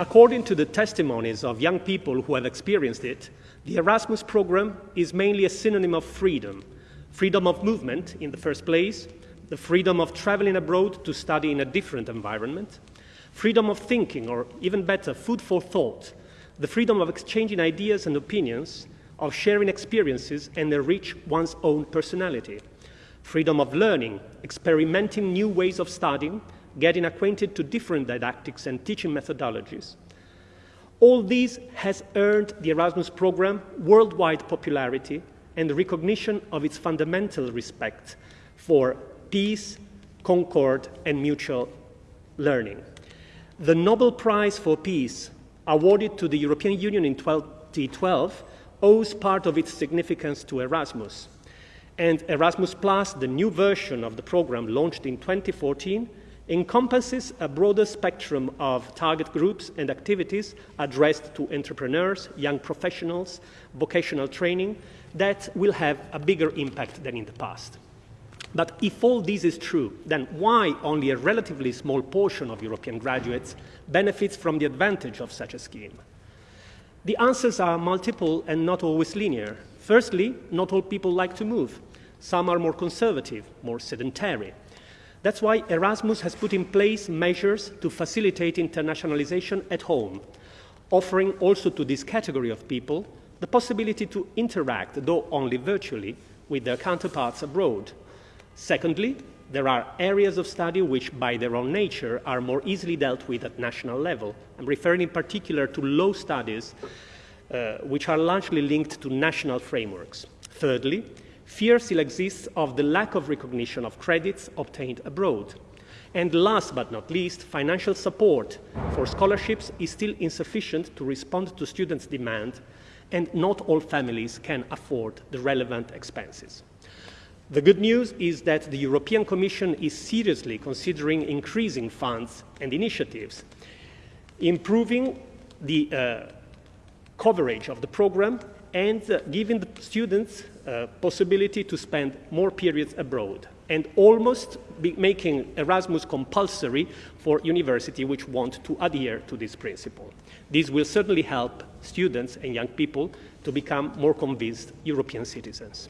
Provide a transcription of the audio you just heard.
according to the testimonies of young people who have experienced it, the Erasmus program is mainly a synonym of freedom. Freedom of movement, in the first place, the freedom of traveling abroad to study in a different environment, freedom of thinking, or even better, food for thought, the freedom of exchanging ideas and opinions, of sharing experiences and enrich one's own personality, freedom of learning, experimenting new ways of studying, getting acquainted to different didactics and teaching methodologies. All these has earned the Erasmus program worldwide popularity and recognition of its fundamental respect for peace, concord, and mutual learning. The Nobel Prize for Peace, awarded to the European Union in 2012, owes part of its significance to Erasmus. And Erasmus Plus, the new version of the program launched in 2014, encompasses a broader spectrum of target groups and activities addressed to entrepreneurs, young professionals, vocational training that will have a bigger impact than in the past. But if all this is true, then why only a relatively small portion of European graduates benefits from the advantage of such a scheme? The answers are multiple and not always linear. Firstly, not all people like to move. Some are more conservative, more sedentary. That's why Erasmus has put in place measures to facilitate internationalization at home, offering also to this category of people the possibility to interact, though only virtually, with their counterparts abroad. Secondly, there are areas of study which, by their own nature, are more easily dealt with at national level. I'm referring in particular to law studies, uh, which are largely linked to national frameworks. Thirdly, Fear still exists of the lack of recognition of credits obtained abroad. And last but not least, financial support for scholarships is still insufficient to respond to students' demand, and not all families can afford the relevant expenses. The good news is that the European Commission is seriously considering increasing funds and initiatives, improving the uh, coverage of the program, and uh, giving the students uh, possibility to spend more periods abroad and almost making Erasmus compulsory for universities which want to adhere to this principle. This will certainly help students and young people to become more convinced European citizens.